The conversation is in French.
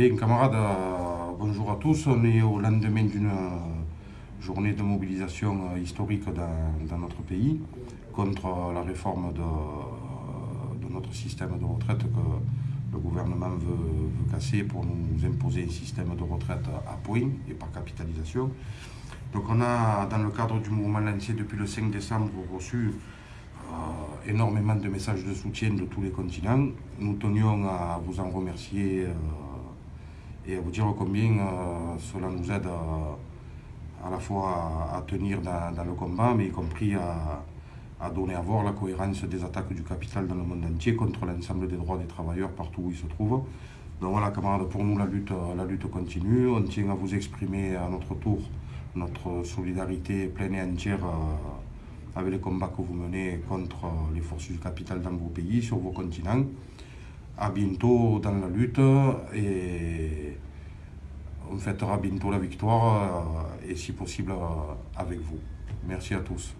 Bien, camarades, euh, bonjour à tous. On est au lendemain d'une euh, journée de mobilisation euh, historique dans, notre pays contre la réforme de, notre système de retraite que le gouvernement veut, casser pour nous imposer un système de retraite à points et par capitalisation. Donc on a, dans le cadre du mouvement lancé depuis le 5 décembre, reçu énormément de messages de soutien de tous les continents. Nous tenions à vous en remercier et à vous dire combien euh, cela nous aide à, la fois à, tenir dans, le combat, mais y compris à, donner à voir la cohérence des attaques du capital dans le monde entier contre l'ensemble des droits des travailleurs partout où ils se trouvent. Donc voilà, camarades, pour nous, la lutte, la lutte continue. On tient à vous exprimer à notre tour notre solidarité pleine et entière euh, avec les combats que vous menez contre les forces du capital dans vos pays, sur vos continents à bientôt dans la lutte et on fêtera bientôt la victoire euh, et si possible euh, avec vous. Merci à tous.